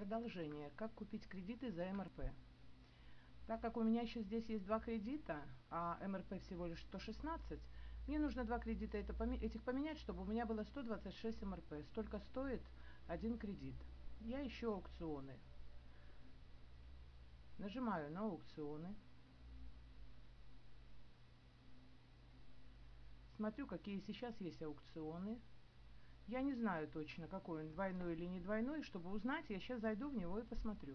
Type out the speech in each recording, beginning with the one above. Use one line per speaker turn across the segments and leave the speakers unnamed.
Продолжение. Как купить кредиты за МРП. Так как у меня еще здесь есть два кредита, а МРП всего лишь 116, мне нужно два кредита это, этих поменять, чтобы у меня было 126 МРП. Столько стоит один кредит. Я ищу аукционы. Нажимаю на аукционы. Смотрю, какие сейчас есть аукционы. Я не знаю точно, какой он, двойной или не двойной. Чтобы узнать, я сейчас зайду в него и посмотрю.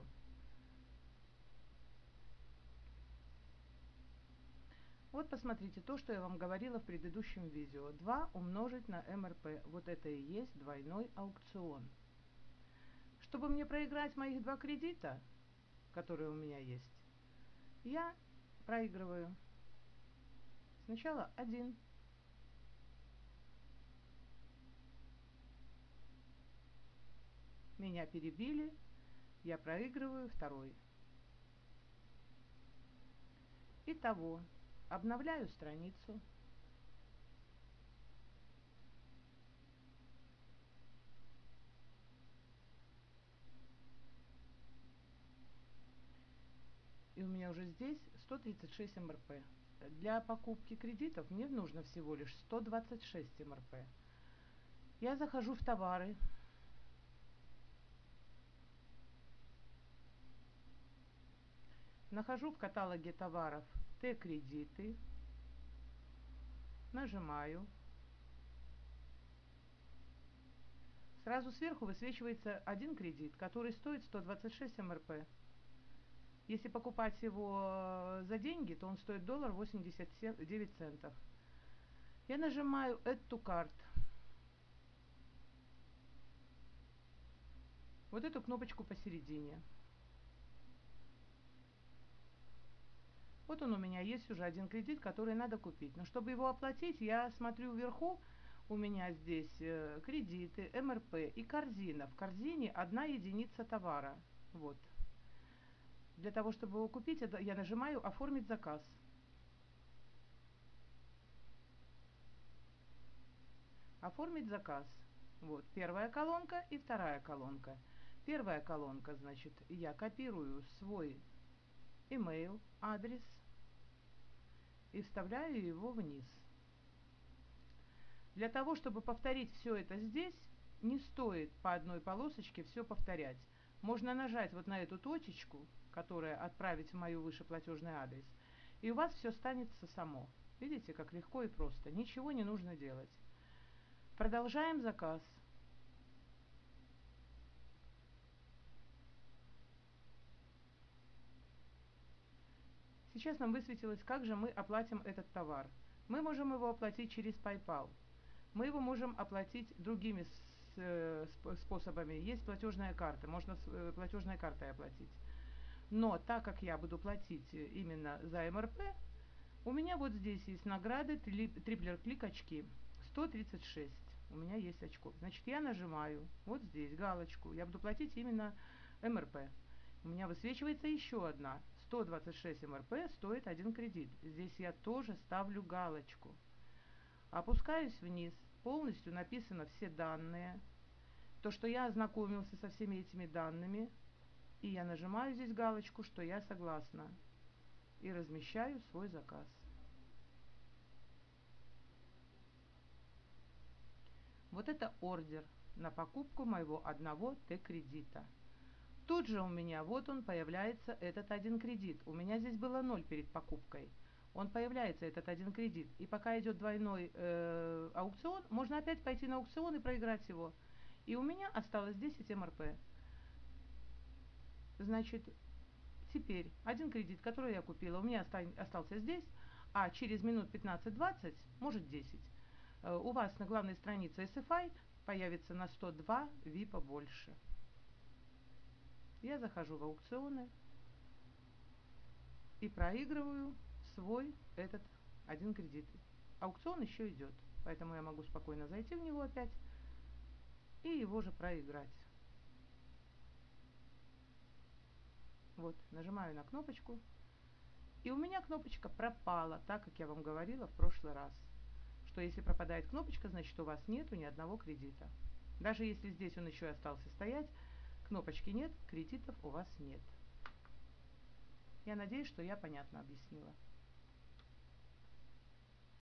Вот посмотрите то, что я вам говорила в предыдущем видео. 2 умножить на МРП. Вот это и есть двойной аукцион. Чтобы мне проиграть моих два кредита, которые у меня есть, я проигрываю сначала один Меня перебили, я проигрываю второй. Итого, обновляю страницу. И у меня уже здесь 136 МРП. Для покупки кредитов мне нужно всего лишь 126 МРП. Я захожу в товары, Нахожу в каталоге товаров Т-кредиты. Нажимаю. Сразу сверху высвечивается один кредит, который стоит 126 МРП. Если покупать его за деньги, то он стоит доллар 89 центов. Я нажимаю Add to Cart. Вот эту кнопочку посередине. Вот он у меня есть уже один кредит, который надо купить. Но чтобы его оплатить, я смотрю вверху, у меня здесь э, кредиты, МРП и корзина. В корзине одна единица товара. Вот. Для того, чтобы его купить, я нажимаю «Оформить заказ». Оформить заказ. Вот первая колонка и вторая колонка. Первая колонка, значит, я копирую свой email, адрес и вставляю его вниз. Для того, чтобы повторить все это здесь, не стоит по одной полосочке все повторять. Можно нажать вот на эту точечку, которая отправить в мою выше платежный адрес, и у вас все станется само. Видите, как легко и просто. Ничего не нужно делать. Продолжаем заказ. Сейчас нам высветилось, как же мы оплатим этот товар. Мы можем его оплатить через PayPal. Мы его можем оплатить другими э, способами. Есть платежная карта, можно э, платежной картой оплатить. Но так как я буду платить именно за МРП, у меня вот здесь есть награды, триплер клик очки, 136. У меня есть очков. Значит, я нажимаю вот здесь галочку. Я буду платить именно МРП у меня высвечивается еще одна. 126 МРП стоит один кредит. Здесь я тоже ставлю галочку. Опускаюсь вниз. Полностью написано все данные. То, что я ознакомился со всеми этими данными. И я нажимаю здесь галочку, что я согласна. И размещаю свой заказ. Вот это ордер на покупку моего одного Т-кредита. Тут же у меня, вот он, появляется этот один кредит. У меня здесь было ноль перед покупкой. Он появляется, этот один кредит. И пока идет двойной э, аукцион, можно опять пойти на аукцион и проиграть его. И у меня осталось 10 МРП. Значит, теперь один кредит, который я купила, у меня остался здесь, а через минут 15-20, может 10, э, у вас на главной странице SFI появится на 102 ВИПа больше. Я захожу в аукционы и проигрываю свой этот один кредит. Аукцион еще идет, поэтому я могу спокойно зайти в него опять и его же проиграть. Вот, нажимаю на кнопочку. И у меня кнопочка пропала, так как я вам говорила в прошлый раз. Что если пропадает кнопочка, значит у вас нету ни одного кредита. Даже если здесь он еще остался стоять, Кнопочки нет, кредитов у вас нет. Я надеюсь, что я понятно объяснила.